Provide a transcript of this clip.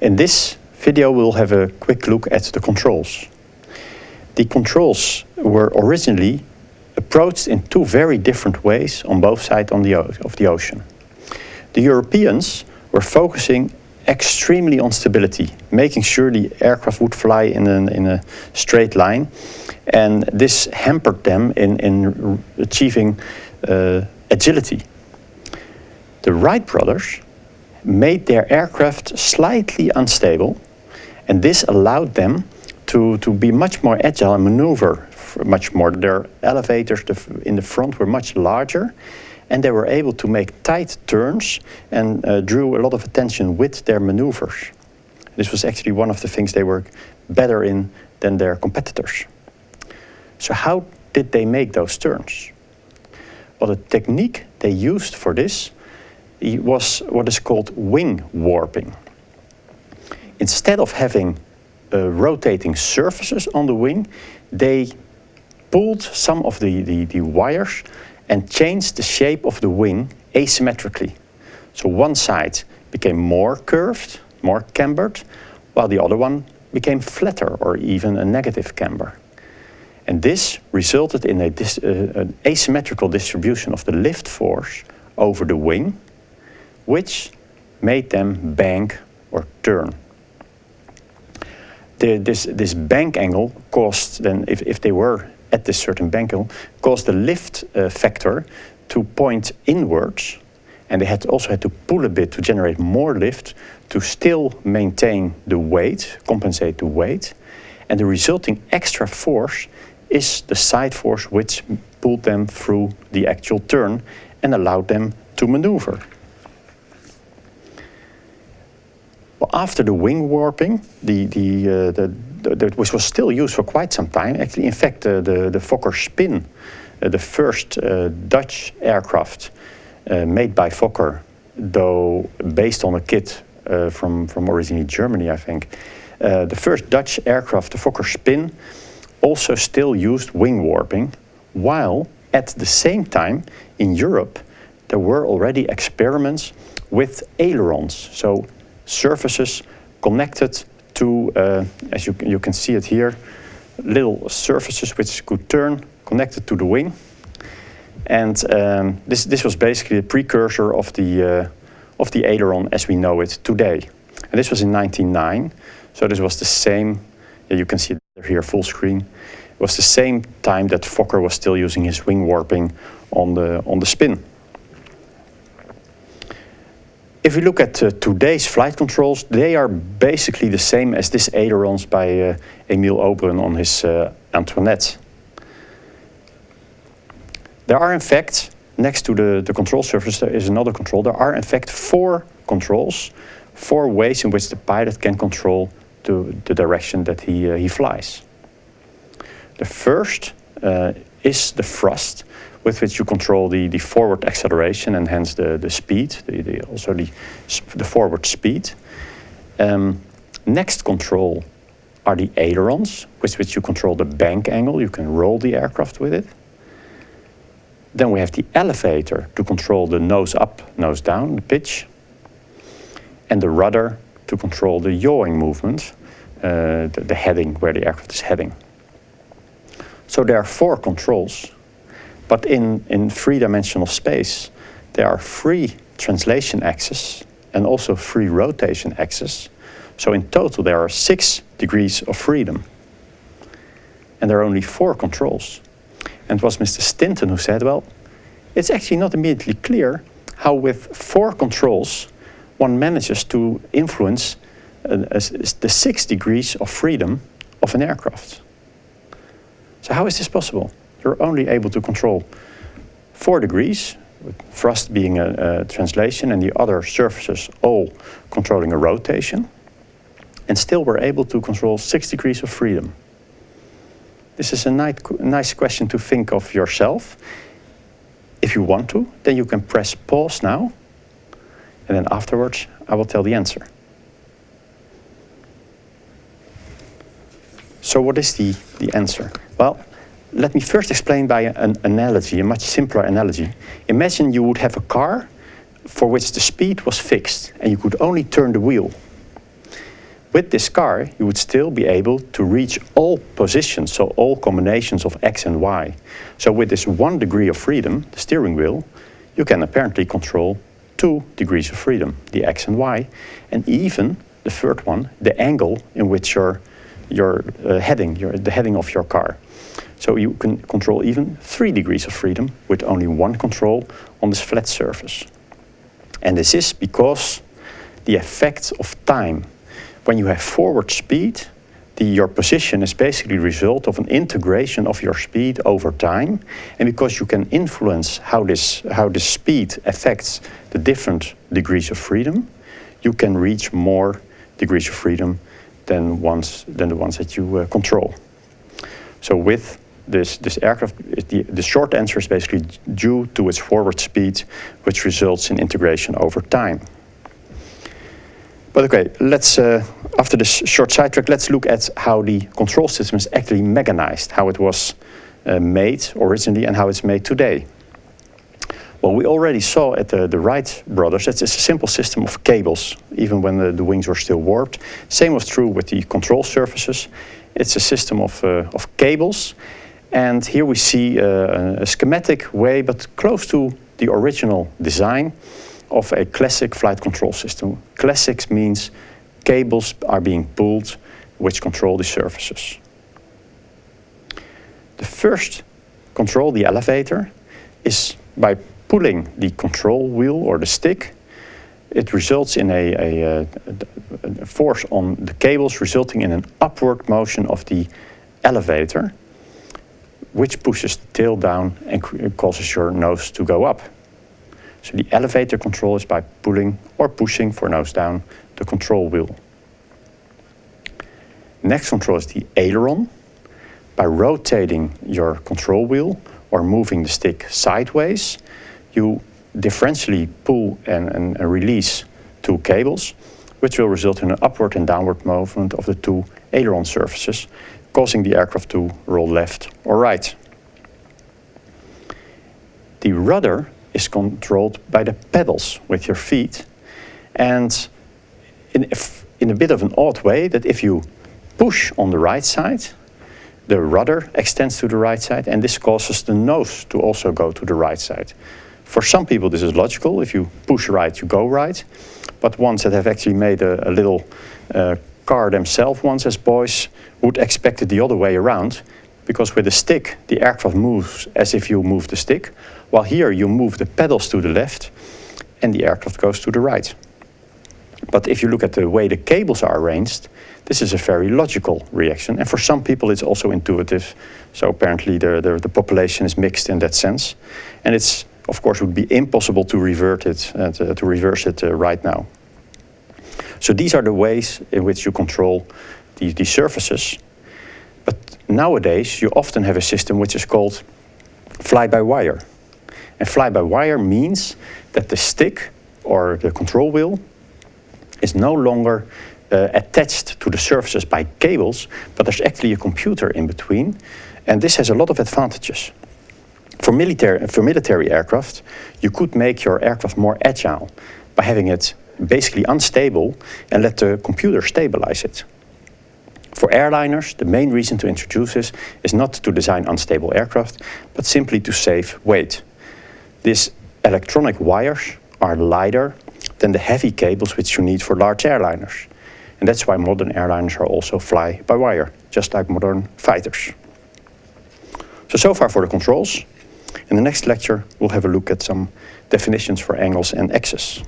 In this video we'll have a quick look at the controls. The controls were originally approached in two very different ways on both sides on the of the ocean. The Europeans were focusing extremely on stability, making sure the aircraft would fly in, an, in a straight line. And this hampered them in, in achieving uh, agility. The Wright brothers made their aircraft slightly unstable, and this allowed them to, to be much more agile and maneuver much more. Their elevators in the front were much larger, and they were able to make tight turns and uh, drew a lot of attention with their maneuvers. This was actually one of the things they were better in than their competitors. So how did they make those turns? Well, the technique they used for this was what is called wing warping. Instead of having uh, rotating surfaces on the wing, they pulled some of the, the, the wires and changed the shape of the wing asymmetrically. So one side became more curved, more cambered, while the other one became flatter or even a negative camber. And this resulted in a dis uh, an asymmetrical distribution of the lift force over the wing, which made them bank or turn. The, this, this bank angle caused then, if, if they were at this certain bank angle, caused the lift uh, factor to point inwards and they had also had to pull a bit to generate more lift to still maintain the weight, compensate the weight. And the resulting extra force is the side force which pulled them through the actual turn and allowed them to maneuver. Well, after the wing warping, the, the, uh, the that which was still used for quite some time. Actually, in fact, uh, the, the Fokker Spin, uh, the first uh, Dutch aircraft uh, made by Fokker, though based on a kit uh, from, from originally Germany, I think. The first Dutch aircraft, the Fokker Spin, also still used wing warping, while at the same time in Europe there were already experiments with ailerons, so surfaces connected to, uh, as you, you can see it here, little surfaces which could turn connected to the wing. And um, this, this was basically a precursor of the, uh, of the aileron as we know it today. And this was in 1909, so this was the same, yeah, you can see it here full screen, it was the same time that Fokker was still using his wing warping on the, on the spin. If we look at uh, today's flight controls, they are basically the same as this ailerons by uh, Emile Oberon on his uh, Antoinette. There are in fact, next to the, the control surface, there is another control. There are in fact four controls, four ways in which the pilot can control the, the direction that he, uh, he flies. The first uh, is the thrust, with which you control the, the forward acceleration and hence the, the speed, the, the also the, the forward speed. Um, next control are the ailerons, with which you control the bank angle. You can roll the aircraft with it. Then we have the elevator to control the nose up, nose down, the pitch. And the rudder to control the yawing movement, uh, the, the heading, where the aircraft is heading. So there are four controls but in, in three-dimensional space, there are three translation axes and also three rotation axes. So in total, there are six degrees of freedom. And there are only four controls. And it was Mr. Stinton who said, well, it's actually not immediately clear how with four controls one manages to influence uh, the six degrees of freedom of an aircraft. So how is this possible? You're only able to control four degrees, with thrust being a, a translation and the other surfaces all controlling a rotation. And still we're able to control six degrees of freedom. This is a nice question to think of yourself. If you want to, then you can press pause now. And then afterwards, I will tell the answer. So what is the, the answer? Well, let me first explain by an analogy, a much simpler analogy. Imagine you would have a car for which the speed was fixed and you could only turn the wheel. with this car, you would still be able to reach all positions, so all combinations of X and Y. So with this one degree of freedom, the steering wheel, you can apparently control two degrees of freedom, the X and Y, and even the third one, the angle in which you're, you're uh, heading, the heading of your car. So you can control even three degrees of freedom with only one control on this flat surface. And this is because the effect of time. When you have forward speed, the, your position is basically the result of an integration of your speed over time. And because you can influence how this, how this speed affects the different degrees of freedom, you can reach more degrees of freedom than, ones, than the ones that you uh, control. So with this, this aircraft, the, the short answer is basically due to its forward speed, which results in integration over time. But okay, let's, uh, after this short sidetrack, let's look at how the control system is actually mechanized, how it was uh, made originally and how it's made today. Well, we already saw at the, the Wright brothers that it's a simple system of cables, even when the, the wings were still warped. Same was true with the control surfaces. It's a system of, uh, of cables. And here we see uh, a schematic way, but close to the original design of a classic flight control system. Classics means cables are being pulled which control the surfaces. The first control, the elevator, is by pulling the control wheel or the stick, it results in a, a, a, force on the cables resulting in an upward motion of the elevator, which pushes the tail down and causes your nose to go up. So the elevator control is by pulling or pushing for nose down the control wheel. Next control is the aileron. By rotating your control wheel or moving the stick sideways, you differentially pull and, and, and release two cables, which will result in an upward and downward movement of the two aileron surfaces, causing the aircraft to roll left or right. The rudder is controlled by the pedals with your feet. And in, in a bit of an odd way, that if you push on the right side, the rudder extends to the right side, and this causes the nose to also go to the right side. For some people, this is logical. If you push right, you go right. But ones that have actually made a, a little uh, car themselves once as boys would expect it the other way around because with a stick, the aircraft moves as if you move the stick, while here you move the pedals to the left and the aircraft goes to the right. But if you look at the way the cables are arranged, this is a very logical reaction. And for some people, it's also intuitive. So apparently the, the, the population is mixed in that sense. And it's, of course, would be impossible to revert it, uh, to, to, reverse it uh, right now. So these are the ways in which you control these, the surfaces. But nowadays, you often have a system which is called fly-by-wire. And fly-by-wire means that the stick or the control wheel is no longer uh, attached to the surfaces by cables, but there's actually a computer in between. And this has a lot of advantages. For military, for military aircraft, you could make your aircraft more agile by having it basically unstable and let the computer stabilize it. For airliners, the main reason to introduce this is not to design unstable aircraft, but simply to save weight. These electronic wires are lighter than the heavy cables which you need for large airliners. And that's why modern airliners are also fly-by-wire, just like modern fighters. So, so far for the controls. In the next lecture, we'll have a look at some definitions for angles and axes.